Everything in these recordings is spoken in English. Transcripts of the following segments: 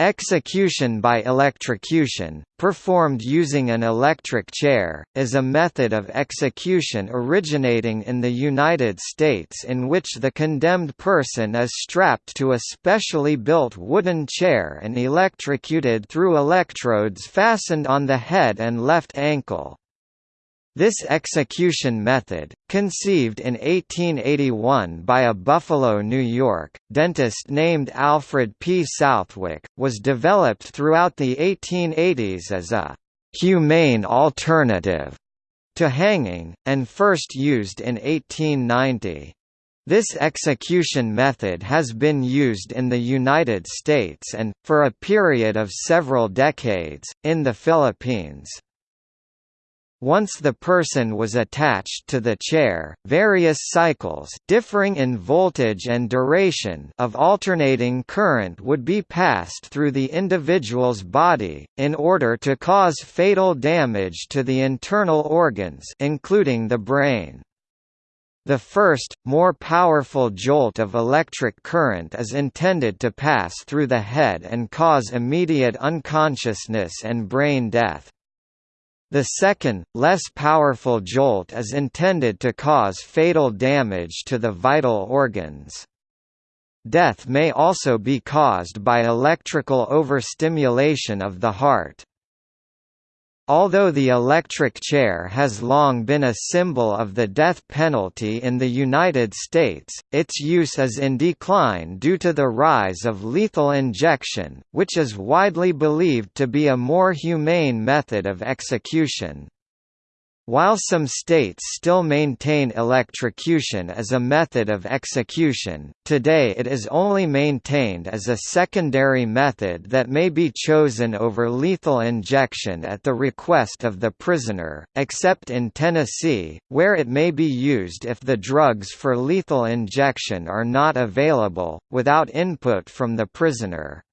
Execution by electrocution, performed using an electric chair, is a method of execution originating in the United States in which the condemned person is strapped to a specially built wooden chair and electrocuted through electrodes fastened on the head and left ankle. This execution method, conceived in 1881 by a Buffalo, New York, dentist named Alfred P. Southwick, was developed throughout the 1880s as a «humane alternative» to hanging, and first used in 1890. This execution method has been used in the United States and, for a period of several decades, in the Philippines. Once the person was attached to the chair, various cycles differing in voltage and duration of alternating current would be passed through the individual's body, in order to cause fatal damage to the internal organs including the brain. The first, more powerful jolt of electric current is intended to pass through the head and cause immediate unconsciousness and brain death. The second, less powerful jolt is intended to cause fatal damage to the vital organs. Death may also be caused by electrical overstimulation of the heart. Although the electric chair has long been a symbol of the death penalty in the United States, its use is in decline due to the rise of lethal injection, which is widely believed to be a more humane method of execution. While some states still maintain electrocution as a method of execution, today it is only maintained as a secondary method that may be chosen over lethal injection at the request of the prisoner, except in Tennessee, where it may be used if the drugs for lethal injection are not available, without input from the prisoner.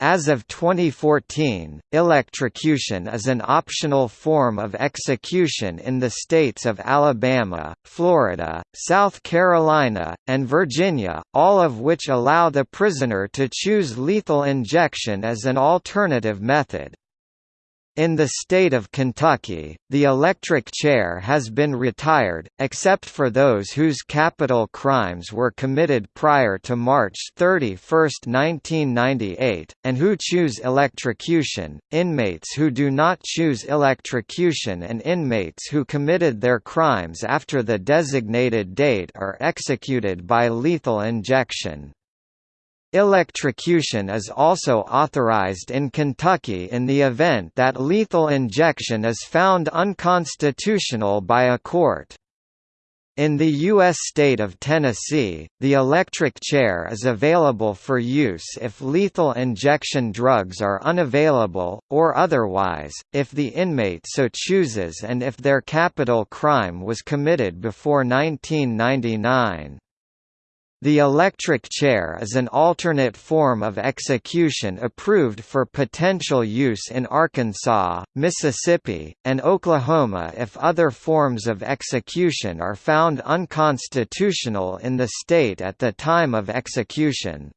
As of 2014, electrocution is an optional form of execution in the states of Alabama, Florida, South Carolina, and Virginia, all of which allow the prisoner to choose lethal injection as an alternative method. In the state of Kentucky, the electric chair has been retired, except for those whose capital crimes were committed prior to March 31, 1998, and who choose electrocution. Inmates who do not choose electrocution and inmates who committed their crimes after the designated date are executed by lethal injection. Electrocution is also authorized in Kentucky in the event that lethal injection is found unconstitutional by a court. In the U.S. state of Tennessee, the electric chair is available for use if lethal injection drugs are unavailable, or otherwise, if the inmate so chooses and if their capital crime was committed before 1999. The electric chair is an alternate form of execution approved for potential use in Arkansas, Mississippi, and Oklahoma if other forms of execution are found unconstitutional in the state at the time of execution.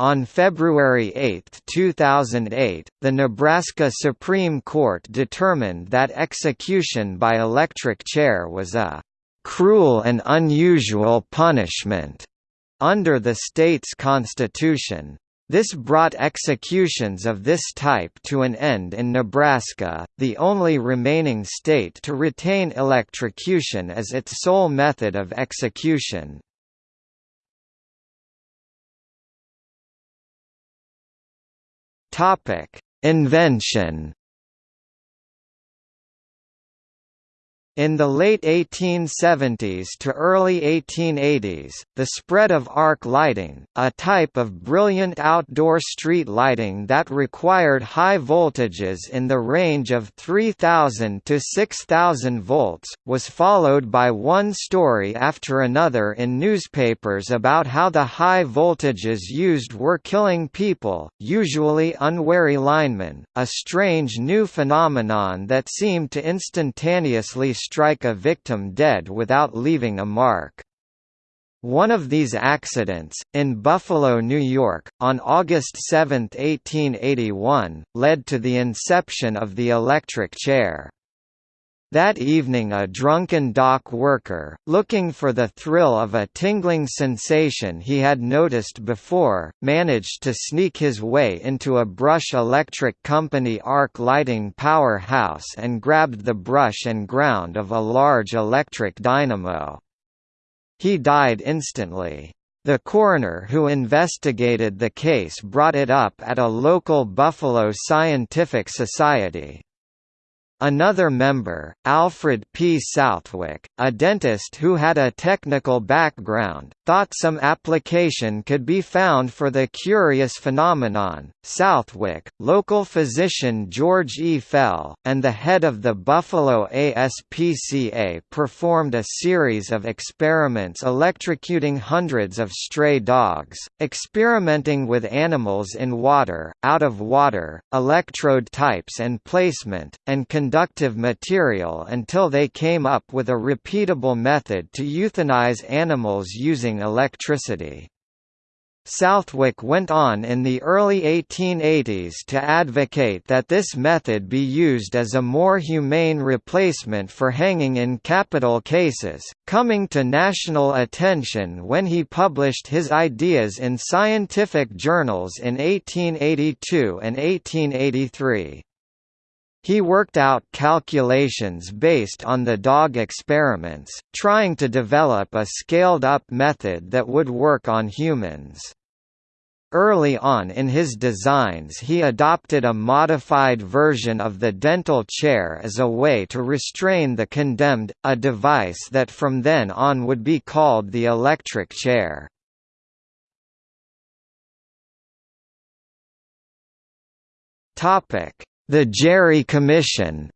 On February 8, 2008, the Nebraska Supreme Court determined that execution by electric chair was a cruel and unusual punishment under the state's constitution. This brought executions of this type to an end in Nebraska, the only remaining state to retain electrocution as its sole method of execution. Invention In the late 1870s to early 1880s, the spread of arc lighting, a type of brilliant outdoor street lighting that required high voltages in the range of 3000 to 6000 volts, was followed by one story after another in newspapers about how the high voltages used were killing people, usually unwary linemen, a strange new phenomenon that seemed to instantaneously strike a victim dead without leaving a mark. One of these accidents, in Buffalo, New York, on August 7, 1881, led to the inception of the electric chair. That evening a drunken dock worker, looking for the thrill of a tingling sensation he had noticed before, managed to sneak his way into a Brush Electric Company arc lighting powerhouse and grabbed the brush and ground of a large electric dynamo. He died instantly. The coroner who investigated the case brought it up at a local Buffalo Scientific Society. Another member, Alfred P. Southwick, a dentist who had a technical background, thought some application could be found for the curious phenomenon. Southwick, local physician George E. Fell, and the head of the Buffalo ASPCA performed a series of experiments electrocuting hundreds of stray dogs, experimenting with animals in water, out of water, electrode types and placement, and conductive material until they came up with a repeatable method to euthanize animals using electricity. Southwick went on in the early 1880s to advocate that this method be used as a more humane replacement for hanging in capital cases, coming to national attention when he published his ideas in scientific journals in 1882 and 1883. He worked out calculations based on the dog experiments, trying to develop a scaled-up method that would work on humans. Early on in his designs he adopted a modified version of the dental chair as a way to restrain the condemned, a device that from then on would be called the electric chair. The Gerry Commission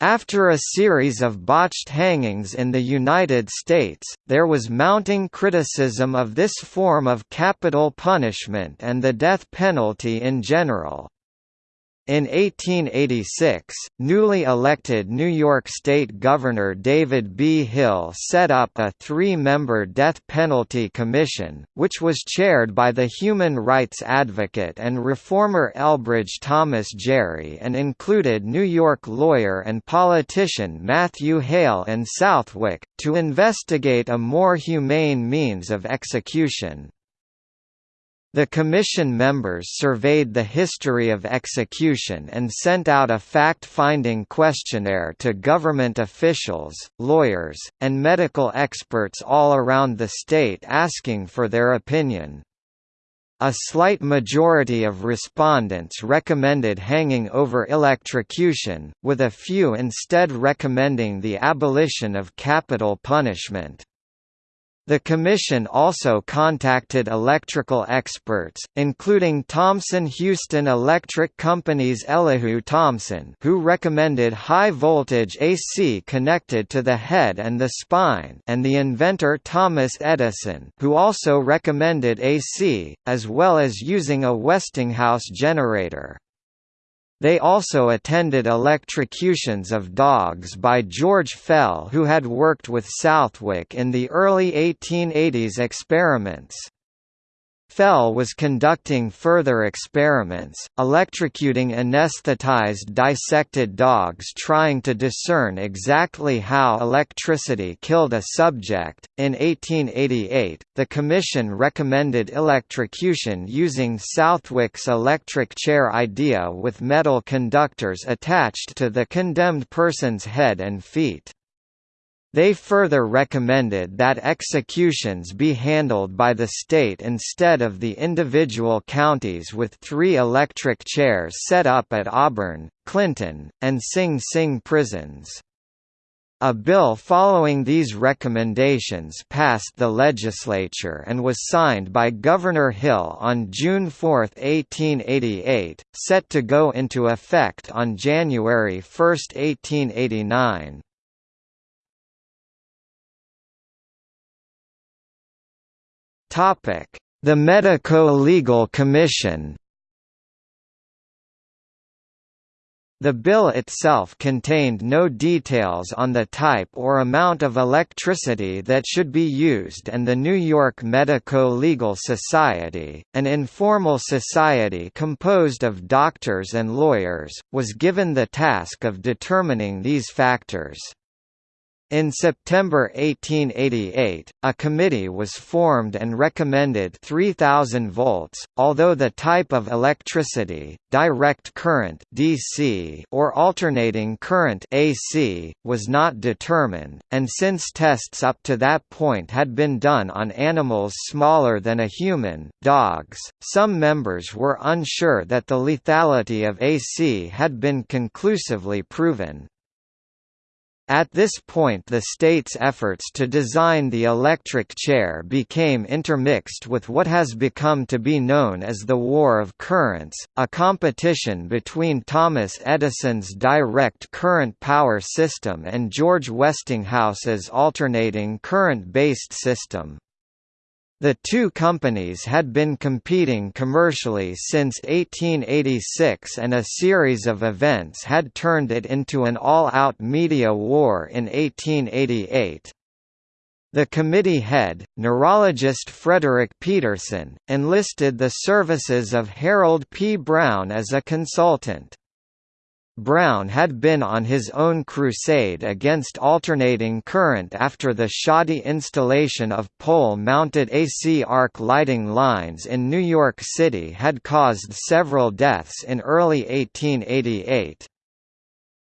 After a series of botched hangings in the United States, there was mounting criticism of this form of capital punishment and the death penalty in general. In 1886, newly elected New York State Governor David B. Hill set up a three-member death penalty commission, which was chaired by the human rights advocate and reformer Elbridge Thomas Gerry and included New York lawyer and politician Matthew Hale and Southwick, to investigate a more humane means of execution. The commission members surveyed the history of execution and sent out a fact-finding questionnaire to government officials, lawyers, and medical experts all around the state asking for their opinion. A slight majority of respondents recommended hanging over electrocution, with a few instead recommending the abolition of capital punishment. The Commission also contacted electrical experts, including Thomson Houston Electric Company's Elihu Thomson who recommended high-voltage AC connected to the head and the spine and the inventor Thomas Edison who also recommended AC, as well as using a Westinghouse generator. They also attended electrocutions of dogs by George Fell who had worked with Southwick in the early 1880s experiments. Fell was conducting further experiments, electrocuting anesthetized dissected dogs trying to discern exactly how electricity killed a subject. In 1888, the Commission recommended electrocution using Southwick's electric chair idea with metal conductors attached to the condemned person's head and feet. They further recommended that executions be handled by the state instead of the individual counties with three electric chairs set up at Auburn, Clinton, and Sing Sing prisons. A bill following these recommendations passed the legislature and was signed by Governor Hill on June 4, 1888, set to go into effect on January 1, 1889. The Medico-Legal Commission The bill itself contained no details on the type or amount of electricity that should be used and the New York Medico-Legal Society, an informal society composed of doctors and lawyers, was given the task of determining these factors. In September 1888, a committee was formed and recommended 3000 volts, although the type of electricity, direct current (DC) or alternating current (AC) was not determined, and since tests up to that point had been done on animals smaller than a human, dogs, some members were unsure that the lethality of AC had been conclusively proven. At this point the state's efforts to design the electric chair became intermixed with what has become to be known as the War of Currents, a competition between Thomas Edison's direct current power system and George Westinghouse's alternating current-based system. The two companies had been competing commercially since 1886 and a series of events had turned it into an all-out media war in 1888. The committee head, neurologist Frederick Peterson, enlisted the services of Harold P. Brown as a consultant. Brown had been on his own crusade against alternating current after the shoddy installation of pole-mounted AC arc lighting lines in New York City had caused several deaths in early 1888.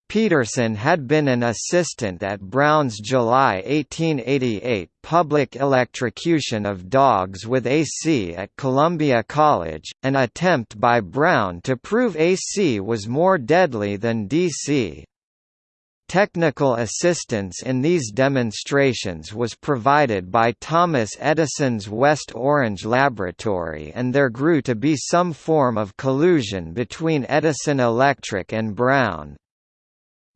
Peterson had been an assistant at Brown's July 1888 public electrocution of dogs with AC at Columbia College, an attempt by Brown to prove AC was more deadly than DC. Technical assistance in these demonstrations was provided by Thomas Edison's West Orange Laboratory and there grew to be some form of collusion between Edison Electric and Brown.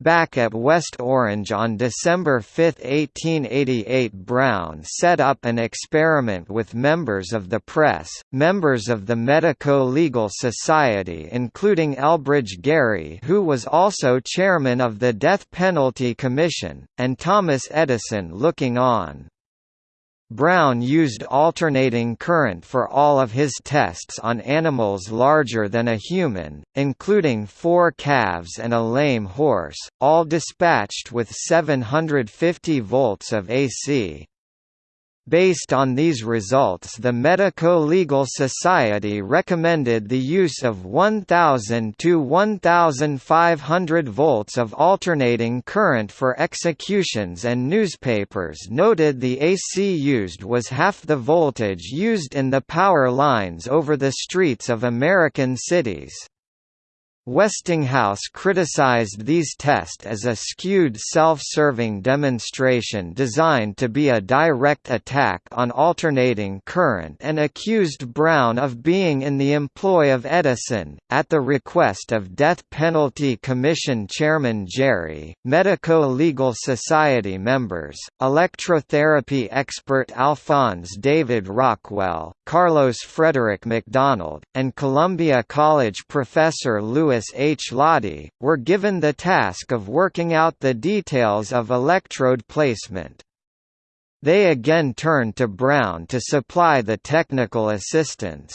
Back at West Orange on December 5, 1888 Brown set up an experiment with members of the press, members of the Medico-Legal Society including Elbridge Gerry who was also chairman of the Death Penalty Commission, and Thomas Edison looking on. Brown used alternating current for all of his tests on animals larger than a human, including four calves and a lame horse, all dispatched with 750 volts of AC. Based on these results the Medico-Legal Society recommended the use of 1000 to 1500 volts of alternating current for executions and newspapers noted the AC used was half the voltage used in the power lines over the streets of American cities. Westinghouse criticized these tests as a skewed self-serving demonstration designed to be a direct attack on alternating current and accused Brown of being in the employ of Edison. At the request of Death Penalty Commission Chairman Gerry, Medico-Legal Society members, electrotherapy expert Alphonse David Rockwell, Carlos Frederick MacDonald, and Columbia College professor Louis H. Laudy, were given the task of working out the details of electrode placement. They again turned to Brown to supply the technical assistance.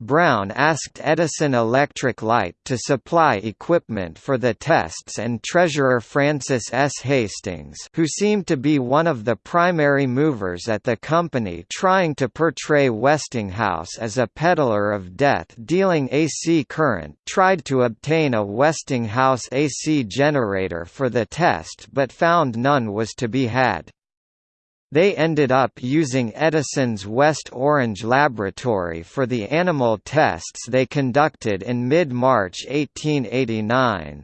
Brown asked Edison Electric Light to supply equipment for the tests and Treasurer Francis S. Hastings who seemed to be one of the primary movers at the company trying to portray Westinghouse as a peddler of death dealing AC current tried to obtain a Westinghouse AC generator for the test but found none was to be had. They ended up using Edison's West Orange laboratory for the animal tests they conducted in mid-March 1889.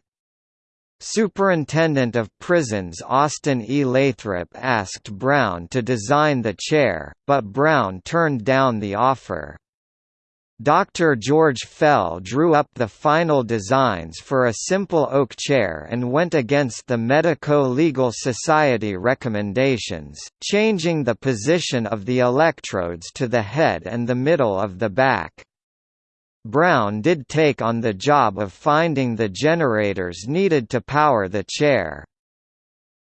Superintendent of Prisons Austin E. Lathrop asked Brown to design the chair, but Brown turned down the offer. Dr. George Fell drew up the final designs for a simple oak chair and went against the Medico-Legal Society recommendations, changing the position of the electrodes to the head and the middle of the back. Brown did take on the job of finding the generators needed to power the chair.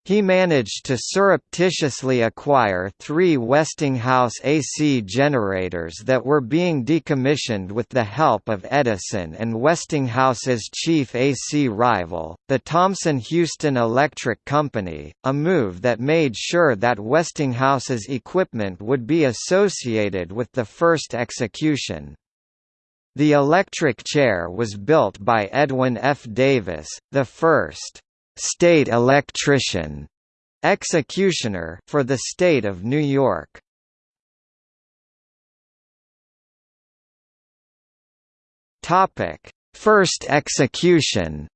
He managed to surreptitiously acquire three Westinghouse AC generators that were being decommissioned with the help of Edison and Westinghouse's chief AC rival, the Thomson-Houston Electric Company, a move that made sure that Westinghouse's equipment would be associated with the first execution. The electric chair was built by Edwin F. Davis, the first state electrician executioner for the state of New York. Topic: First execution.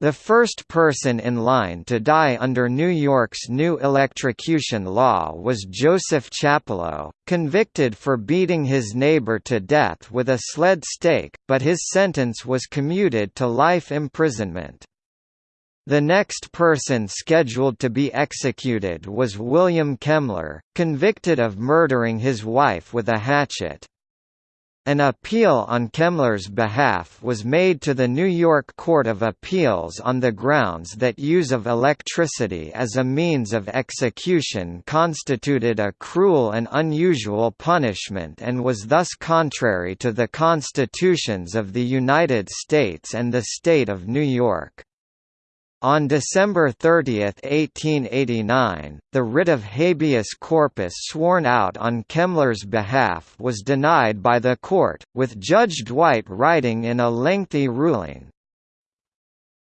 The first person in line to die under New York's new electrocution law was Joseph Chapleau, convicted for beating his neighbor to death with a sled stake, but his sentence was commuted to life imprisonment. The next person scheduled to be executed was William Kemmler, convicted of murdering his wife with a hatchet. An appeal on Kemmler's behalf was made to the New York Court of Appeals on the grounds that use of electricity as a means of execution constituted a cruel and unusual punishment and was thus contrary to the constitutions of the United States and the state of New York. On December 30, 1889, the writ of habeas corpus sworn out on Kemmler's behalf was denied by the court, with Judge Dwight writing in a lengthy ruling,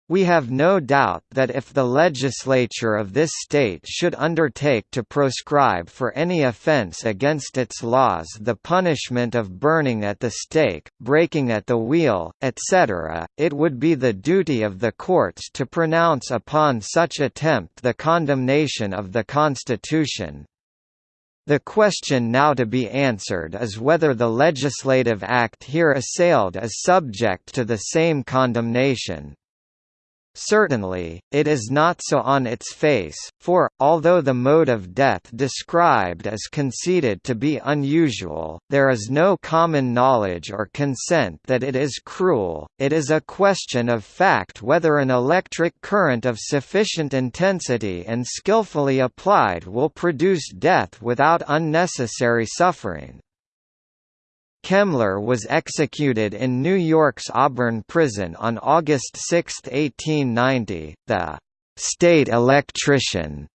we have no doubt that if the legislature of this state should undertake to proscribe for any offense against its laws the punishment of burning at the stake, breaking at the wheel, etc., it would be the duty of the courts to pronounce upon such attempt the condemnation of the Constitution. The question now to be answered is whether the legislative act here assailed is subject to the same condemnation. Certainly, it is not so on its face, for, although the mode of death described is conceded to be unusual, there is no common knowledge or consent that it is cruel, it is a question of fact whether an electric current of sufficient intensity and skillfully applied will produce death without unnecessary suffering. Kemmler was executed in New York's Auburn prison on August 6, 1890. The state electrician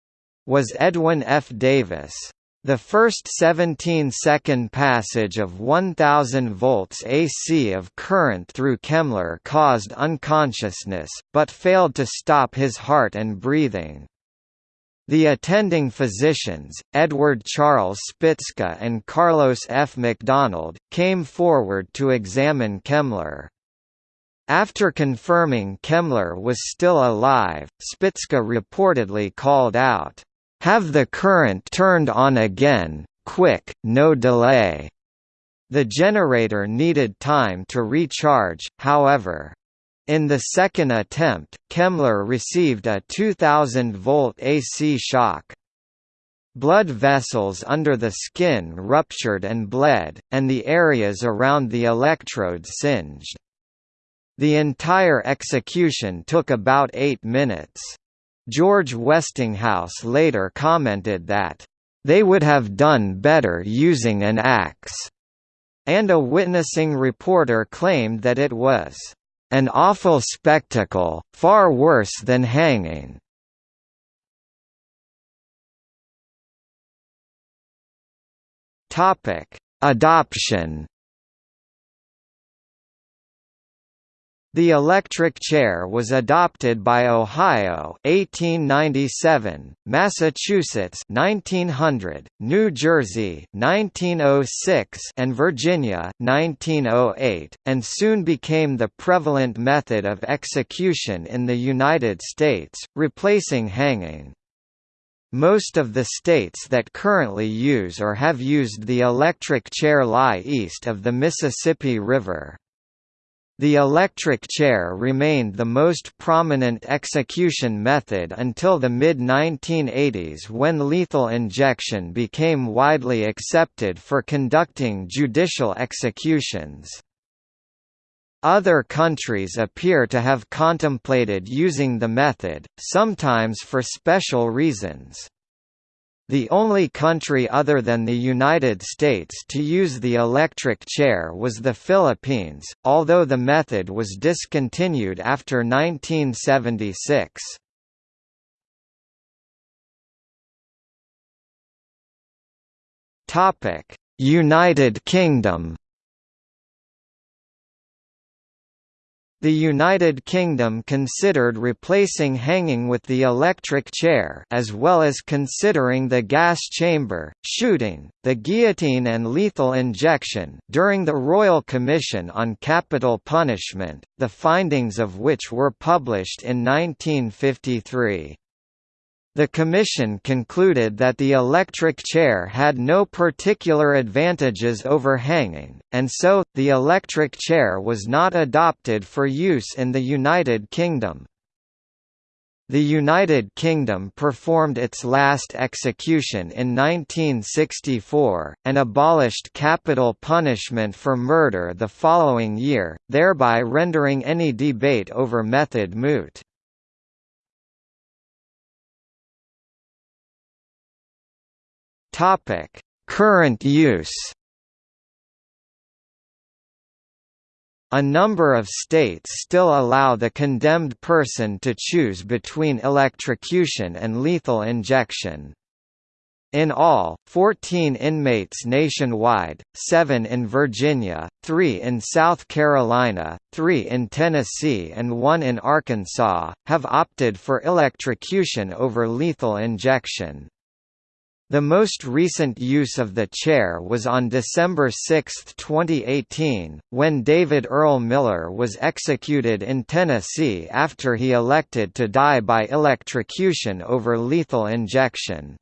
was Edwin F. Davis. The first 17-second passage of 1000 volts AC of current through Kemmler caused unconsciousness, but failed to stop his heart and breathing. The attending physicians, Edward Charles Spitzka and Carlos F. MacDonald, came forward to examine Kemmler. After confirming Kemmler was still alive, Spitzka reportedly called out, "'Have the current turned on again, quick, no delay!' The generator needed time to recharge, however. In the second attempt, Kemmler received a 2000-volt AC shock. Blood vessels under the skin ruptured and bled, and the areas around the electrodes singed. The entire execution took about eight minutes. George Westinghouse later commented that, "...they would have done better using an axe," and a witnessing reporter claimed that it was an awful spectacle, far worse than hanging. Topic: Adoption The electric chair was adopted by Ohio 1897, Massachusetts 1900, New Jersey 1906 and Virginia 1908, and soon became the prevalent method of execution in the United States, replacing hanging. Most of the states that currently use or have used the electric chair lie east of the Mississippi River. The electric chair remained the most prominent execution method until the mid-1980s when lethal injection became widely accepted for conducting judicial executions. Other countries appear to have contemplated using the method, sometimes for special reasons. The only country other than the United States to use the electric chair was the Philippines, although the method was discontinued after 1976. United Kingdom The United Kingdom considered replacing hanging with the electric chair as well as considering the gas chamber, shooting, the guillotine and lethal injection during the Royal Commission on Capital Punishment, the findings of which were published in 1953. The Commission concluded that the electric chair had no particular advantages over hanging, and so, the electric chair was not adopted for use in the United Kingdom. The United Kingdom performed its last execution in 1964, and abolished capital punishment for murder the following year, thereby rendering any debate over method moot. Topic: Current use. A number of states still allow the condemned person to choose between electrocution and lethal injection. In all, 14 inmates nationwide, 7 in Virginia, 3 in South Carolina, 3 in Tennessee and 1 in Arkansas, have opted for electrocution over lethal injection. The most recent use of the chair was on December 6, 2018, when David Earl Miller was executed in Tennessee after he elected to die by electrocution over lethal injection.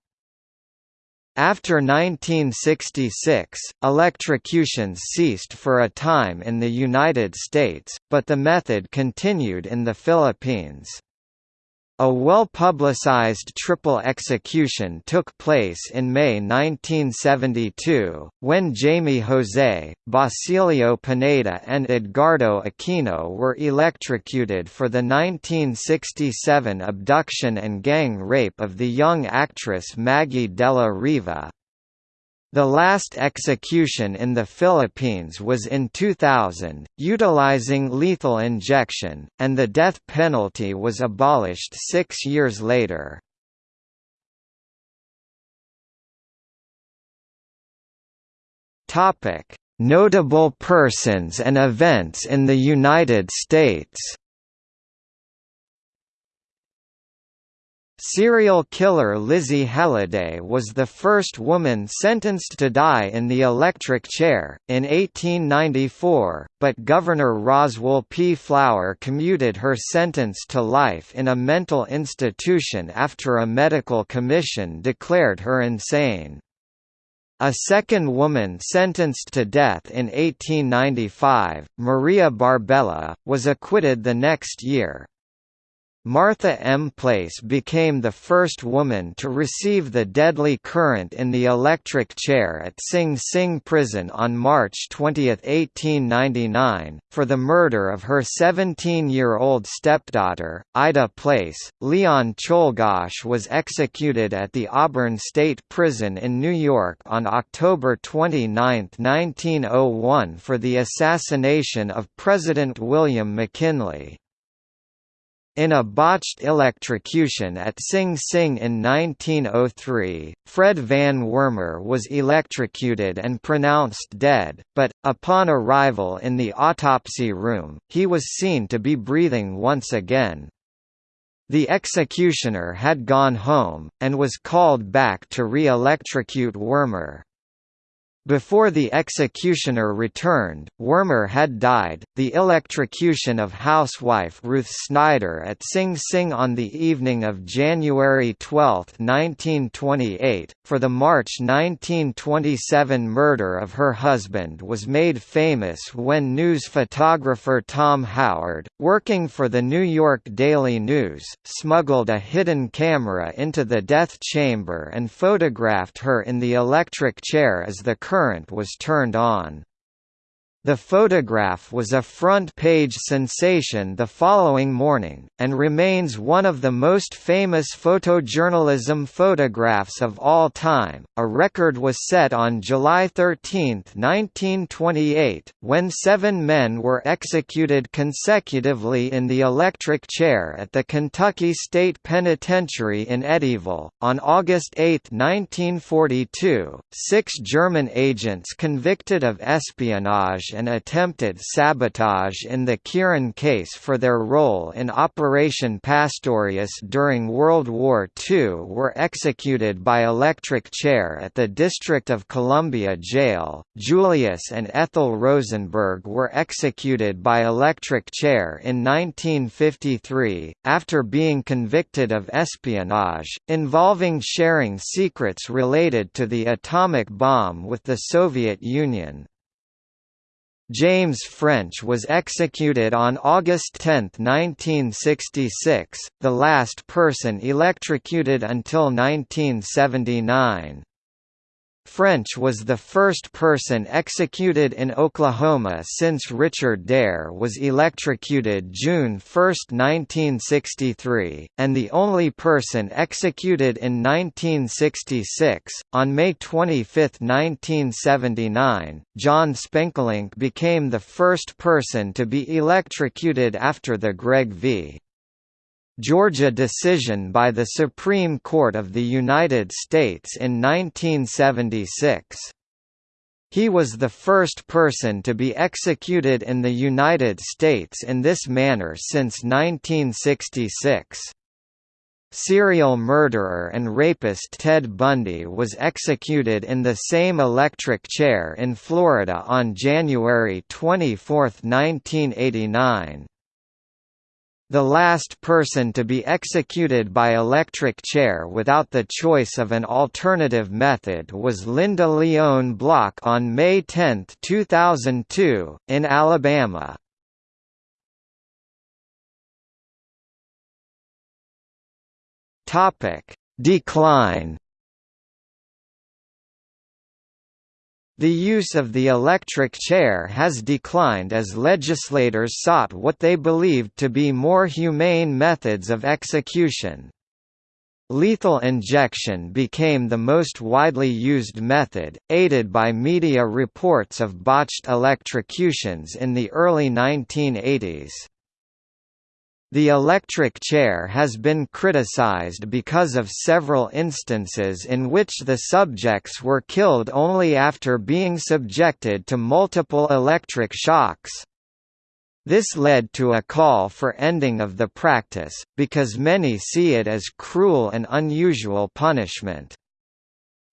After 1966, electrocutions ceased for a time in the United States, but the method continued in the Philippines. A well-publicized triple execution took place in May 1972, when Jaime José, Basilio Pineda and Edgardo Aquino were electrocuted for the 1967 abduction and gang rape of the young actress Maggie Della Riva. The last execution in the Philippines was in 2000, utilizing lethal injection, and the death penalty was abolished six years later. Notable persons and events in the United States Serial killer Lizzie Halliday was the first woman sentenced to die in the electric chair, in 1894, but Governor Roswell P. Flower commuted her sentence to life in a mental institution after a medical commission declared her insane. A second woman sentenced to death in 1895, Maria Barbella, was acquitted the next year. Martha M. Place became the first woman to receive the deadly current in the electric chair at Sing Sing Prison on March 20, 1899, for the murder of her 17-year-old stepdaughter, Ida Place. Leon Czolgosz was executed at the Auburn State Prison in New York on October 29, 1901 for the assassination of President William McKinley. In a botched electrocution at Sing Sing in 1903, Fred Van Wormer was electrocuted and pronounced dead, but, upon arrival in the autopsy room, he was seen to be breathing once again. The executioner had gone home, and was called back to re-electrocute Wormer. Before the executioner returned, Wormer had died. The electrocution of housewife Ruth Snyder at Sing Sing on the evening of January 12, 1928, for the March 1927 murder of her husband was made famous when news photographer Tom Howard, working for the New York Daily News, smuggled a hidden camera into the death chamber and photographed her in the electric chair as the current was turned on. The photograph was a front-page sensation the following morning, and remains one of the most famous photojournalism photographs of all time. A record was set on July 13, 1928, when seven men were executed consecutively in the electric chair at the Kentucky State Penitentiary in Eddyville. On August 8, 1942, six German agents convicted of espionage and attempted sabotage in the Quirin case for their role in Operation Pastorius during World War II were executed by electric chair at the District of Columbia Jail. Julius and Ethel Rosenberg were executed by electric chair in 1953, after being convicted of espionage, involving sharing secrets related to the atomic bomb with the Soviet Union. James French was executed on August 10, 1966, the last person electrocuted until 1979. French was the first person executed in Oklahoma since Richard Dare was electrocuted June 1, 1963, and the only person executed in 1966. On May 25, 1979, John Spenkelink became the first person to be electrocuted after the Gregg v. Georgia decision by the Supreme Court of the United States in 1976. He was the first person to be executed in the United States in this manner since 1966. Serial murderer and rapist Ted Bundy was executed in the same electric chair in Florida on January 24, 1989. The last person to be executed by electric chair without the choice of an alternative method was Lynda Lyon Block on May 10, 2002, in Alabama. Decline The use of the electric chair has declined as legislators sought what they believed to be more humane methods of execution. Lethal injection became the most widely used method, aided by media reports of botched electrocutions in the early 1980s. The electric chair has been criticized because of several instances in which the subjects were killed only after being subjected to multiple electric shocks. This led to a call for ending of the practice, because many see it as cruel and unusual punishment.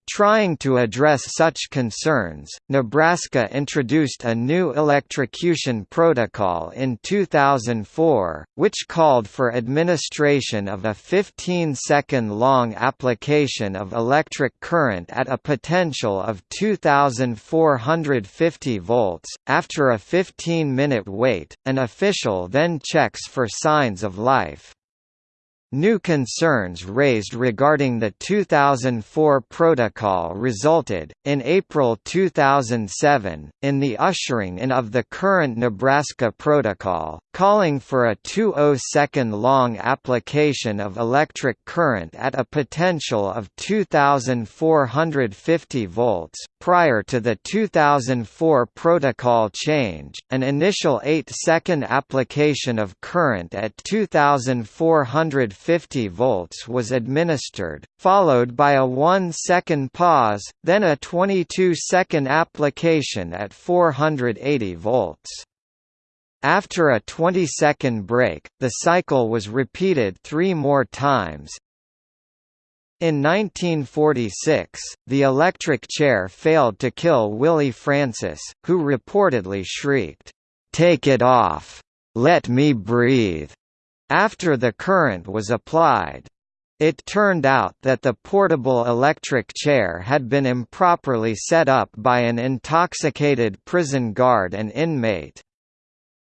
Trying to address such concerns, Nebraska introduced a new electrocution protocol in 2004, which called for administration of a 15-second-long application of electric current at a potential of 2,450 volts. After a 15-minute wait, an official then checks for signs of life. New concerns raised regarding the 2004 protocol resulted, in April 2007, in the ushering in of the current Nebraska protocol, calling for a 20-second-long application of electric current at a potential of 2,450 volts. Prior to the 2004 protocol change, an initial 8-second application of current at 2,450 50 volts was administered, followed by a 1-second pause, then a 22-second application at 480 volts. After a 20-second break, the cycle was repeated three more times, In 1946, the electric chair failed to kill Willie Francis, who reportedly shrieked, "'Take it off! Let me breathe!' After the current was applied. It turned out that the portable electric chair had been improperly set up by an intoxicated prison guard and inmate.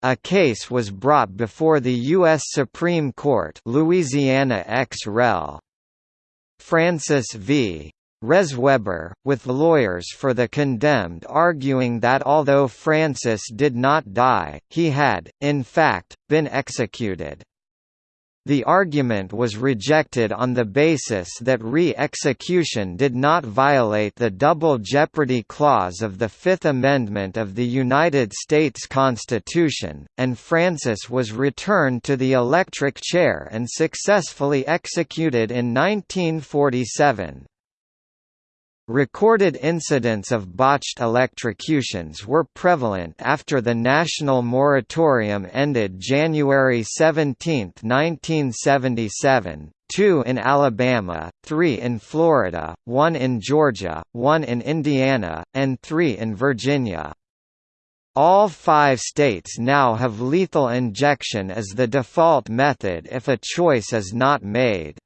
A case was brought before the U.S. Supreme Court Louisiana ex rel. Francis v. Resweber, with lawyers for the condemned arguing that although Francis did not die, he had, in fact, been executed. The argument was rejected on the basis that re-execution did not violate the Double Jeopardy Clause of the Fifth Amendment of the United States Constitution, and Francis was returned to the electric chair and successfully executed in 1947. Recorded incidents of botched electrocutions were prevalent after the national moratorium ended January 17, 1977, two in Alabama, three in Florida, one in Georgia, one in Indiana, and three in Virginia. All five states now have lethal injection as the default method if a choice is not made.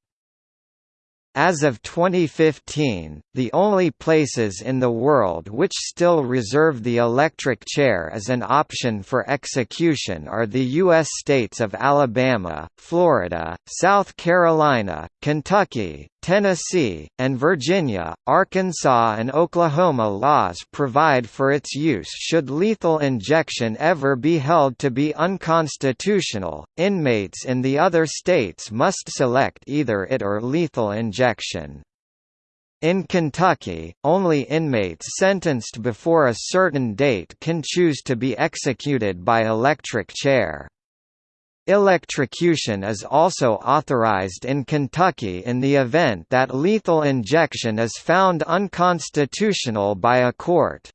As of 2015, the only places in the world which still reserve the electric chair as an option for execution are the U.S. states of Alabama, Florida, South Carolina, Kentucky, Tennessee, and Virginia, Arkansas and Oklahoma laws provide for its use should lethal injection ever be held to be unconstitutional. Inmates in the other states must select either it or lethal injection. In Kentucky, only inmates sentenced before a certain date can choose to be executed by electric chair. Electrocution is also authorized in Kentucky in the event that lethal injection is found unconstitutional by a court.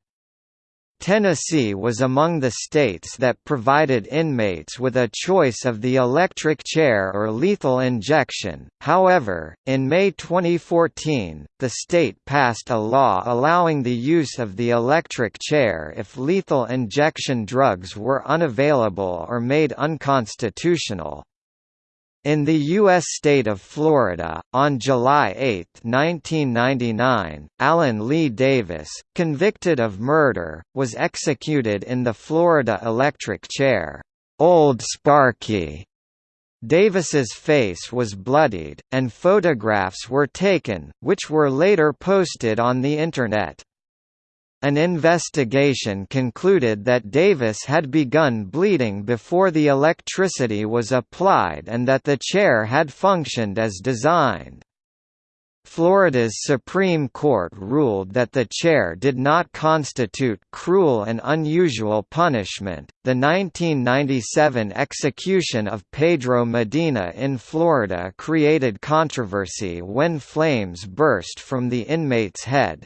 Tennessee was among the states that provided inmates with a choice of the electric chair or lethal injection. However, in May 2014, the state passed a law allowing the use of the electric chair if lethal injection drugs were unavailable or made unconstitutional. In the U.S. state of Florida, on July 8, 1999, Allen Lee Davis, convicted of murder, was executed in the Florida electric chair, Old Sparky. Davis's face was bloodied, and photographs were taken, which were later posted on the Internet. An investigation concluded that Davis had begun bleeding before the electricity was applied and that the chair had functioned as designed. Florida's Supreme Court ruled that the chair did not constitute cruel and unusual punishment. The 1997 execution of Pedro Medina in Florida created controversy when flames burst from the inmate's head.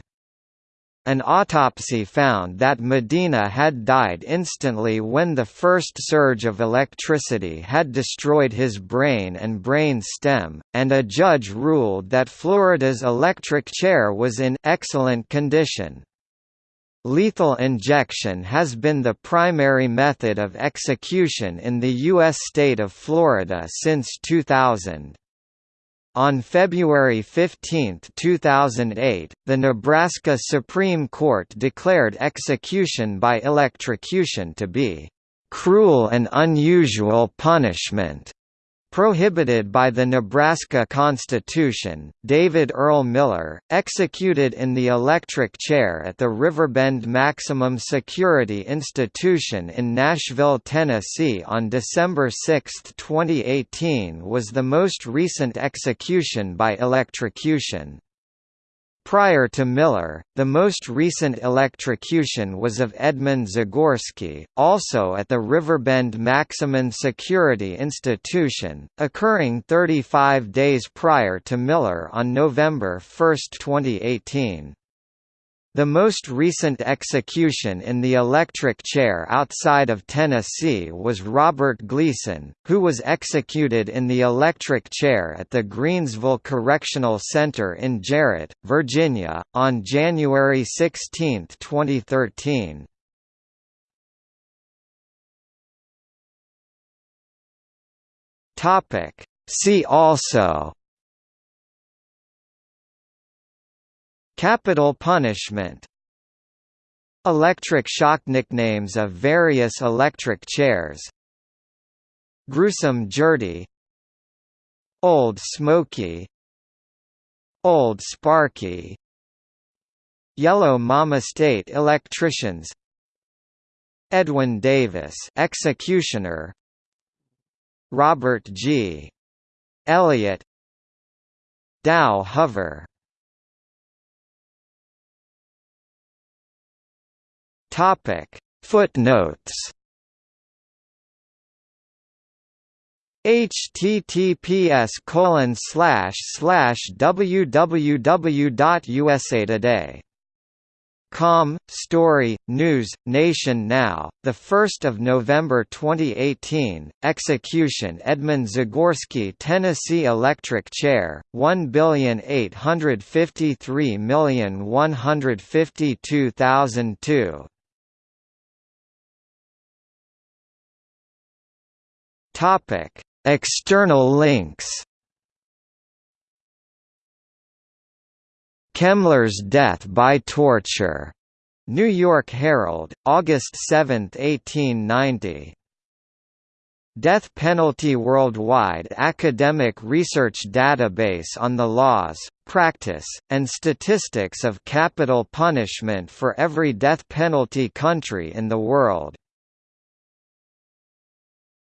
An autopsy found that Medina had died instantly when the first surge of electricity had destroyed his brain and brain stem, and a judge ruled that Florida's electric chair was in excellent condition. Lethal injection has been the primary method of execution in the U.S. state of Florida since 2000. On February 15, 2008, the Nebraska Supreme Court declared execution by electrocution to be cruel and unusual punishment Prohibited by the Nebraska Constitution, David Earl Miller, executed in the electric chair at the Riverbend Maximum Security Institution in Nashville, Tennessee on December 6, 2018 was the most recent execution by electrocution. Prior to Miller, the most recent electrocution was of Edmund Zagorski, also at the Riverbend Maximum Security Institution, occurring 35 days prior to Miller on November 1, 2018. The most recent execution in the electric chair outside of Tennessee was Robert Gleason, who was executed in the electric chair at the Greensville Correctional Center in Jarratt, Virginia, on January 16, 2013. See also Capital punishment. Electric shock nicknames of various electric chairs. Gruesome Gertie Old Smoky. Old Sparky. Yellow Mama State electricians. Edwin Davis executioner. Robert G. Elliott. Dow Hover Topic. Footnotes. Https colon slash slash www.usatoday Com, Story, News, Nation Now, 1 November 2018, Execution Edmund Zagorski Tennessee Electric Chair, 1,853,152,002 Topic: External links. Kemmler's death by torture. New York Herald, August 7, 1890. Death Penalty Worldwide academic research database on the laws, practice, and statistics of capital punishment for every death penalty country in the world.